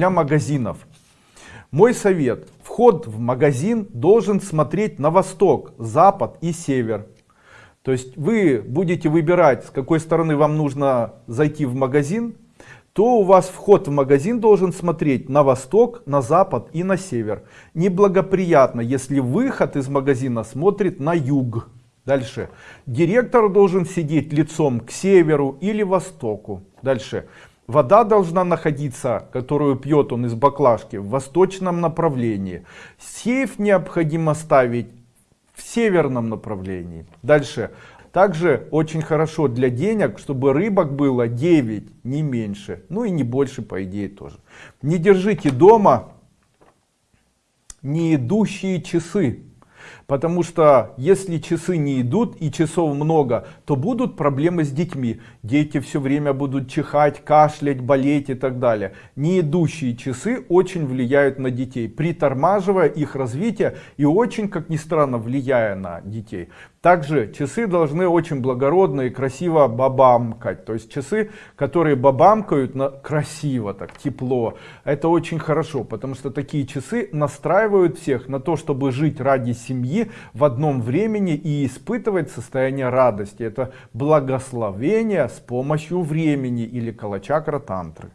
для магазинов. Мой совет. Вход в магазин должен смотреть на восток, запад и север. То есть вы будете выбирать, с какой стороны вам нужно зайти в магазин, то у вас вход в магазин должен смотреть на восток, на запад и на север. Неблагоприятно, если выход из магазина смотрит на юг. Дальше. Директор должен сидеть лицом к северу или востоку. Дальше. Вода должна находиться, которую пьет он из баклажки, в восточном направлении. Сейф необходимо ставить в северном направлении. Дальше. Также очень хорошо для денег, чтобы рыбок было 9, не меньше. Ну и не больше, по идее, тоже. Не держите дома не идущие часы. Потому что если часы не идут и часов много, то будут проблемы с детьми. Дети все время будут чихать, кашлять, болеть и так далее. Не идущие часы очень влияют на детей, притормаживая их развитие и очень, как ни странно, влияя на детей. Также часы должны очень благородно и красиво бабамкать. То есть часы, которые бабамкают на красиво, так тепло. Это очень хорошо, потому что такие часы настраивают всех на то, чтобы жить ради семьи в одном времени и испытывать состояние радости. Это благословение с помощью времени или калачакра тантры.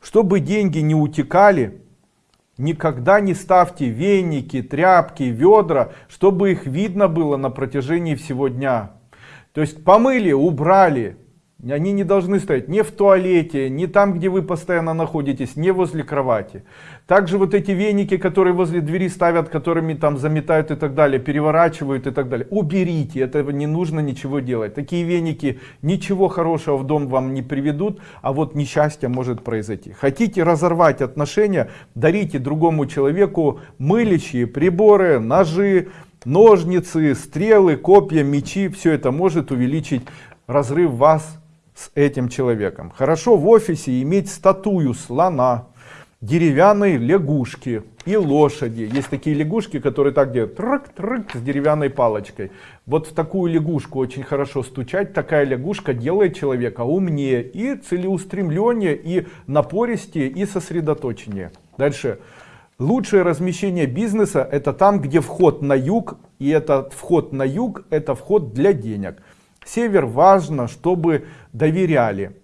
Чтобы деньги не утекали, Никогда не ставьте веники, тряпки, ведра, чтобы их видно было на протяжении всего дня. То есть помыли, убрали, они не должны стоять ни в туалете, ни там, где вы постоянно находитесь, не возле кровати. Также вот эти веники, которые возле двери ставят, которыми там заметают и так далее, переворачивают и так далее. Уберите, этого не нужно ничего делать. Такие веники ничего хорошего в дом вам не приведут, а вот несчастье может произойти. Хотите разорвать отношения, дарите другому человеку мылищие приборы, ножи, ножницы, стрелы, копья, мечи. Все это может увеличить разрыв вас с этим человеком. Хорошо в офисе иметь статую слона, деревянной лягушки и лошади. Есть такие лягушки, которые так делают, трык, трык, с деревянной палочкой. Вот в такую лягушку очень хорошо стучать. Такая лягушка делает человека умнее и целеустремленнее, и напористее, и сосредоточеннее. Дальше. Лучшее размещение бизнеса это там, где вход на юг, и этот вход на юг это вход для денег. Север важно, чтобы доверяли.